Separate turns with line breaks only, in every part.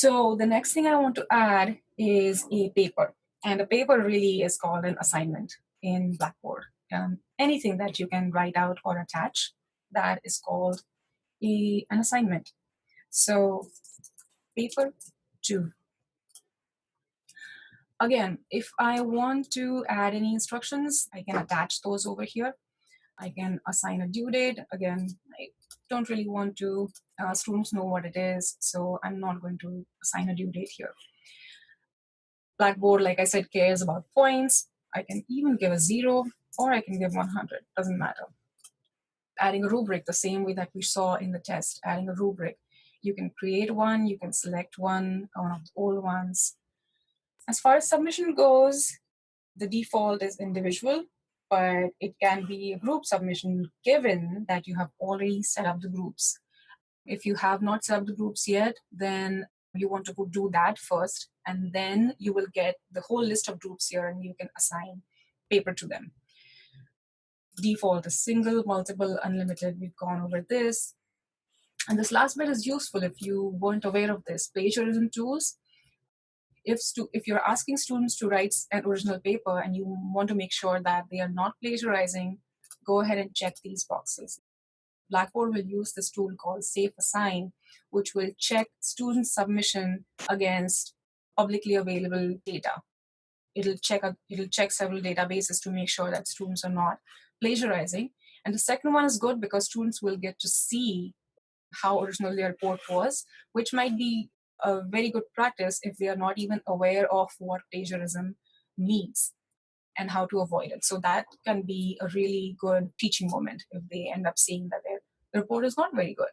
So the next thing I want to add is a paper. And a paper really is called an assignment in Blackboard. Um, anything that you can write out or attach, that is called a, an assignment. So paper two. Again, if I want to add any instructions, I can attach those over here. I can assign a due date. Again, I don't really want to, uh, students know what it is, so I'm not going to assign a due date here. Blackboard, like I said, cares about points. I can even give a zero or I can give 100, doesn't matter. Adding a rubric the same way that we saw in the test, adding a rubric. You can create one, you can select one, one of the old ones. As far as submission goes, the default is individual, but it can be a group submission given that you have already set up the groups. If you have not set up the groups yet, then you want to go do that first, and then you will get the whole list of groups here and you can assign paper to them. Default is single, multiple, unlimited. We've gone over this. And this last bit is useful if you weren't aware of this. Plagiarism tools if, if you're asking students to write an original paper and you want to make sure that they are not plagiarizing, go ahead and check these boxes. Blackboard will use this tool called Safe Assign, which will check student submission against publicly available data. It'll check, a, it'll check several databases to make sure that students are not plagiarizing. And the second one is good because students will get to see how original their report was, which might be a very good practice if they are not even aware of what plagiarism means and how to avoid it. So that can be a really good teaching moment if they end up seeing that their report is not very good.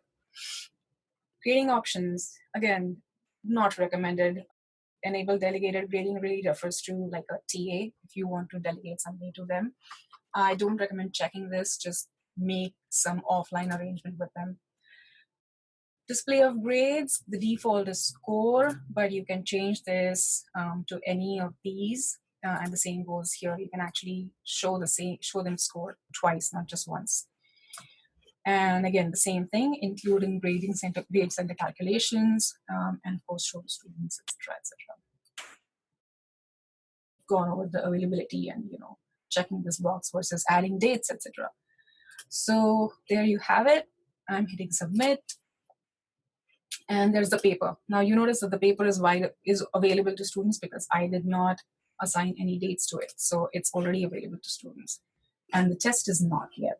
Grading options, again, not recommended. Enable delegated grading really refers to like a TA if you want to delegate something to them. I don't recommend checking this, just make some offline arrangement with them. Display of grades, the default is score, but you can change this um, to any of these. Uh, and the same goes here. You can actually show the same, show them score twice, not just once. And again, the same thing, including grading center, grade center calculations, um, and of course show the students, etc., etc. Gone over the availability and you know checking this box versus adding dates, etc. So there you have it. I'm hitting submit and there's the paper. Now you notice that the paper is wide is available to students because I did not assign any dates to it. So it's already available to students. And the test is not yet.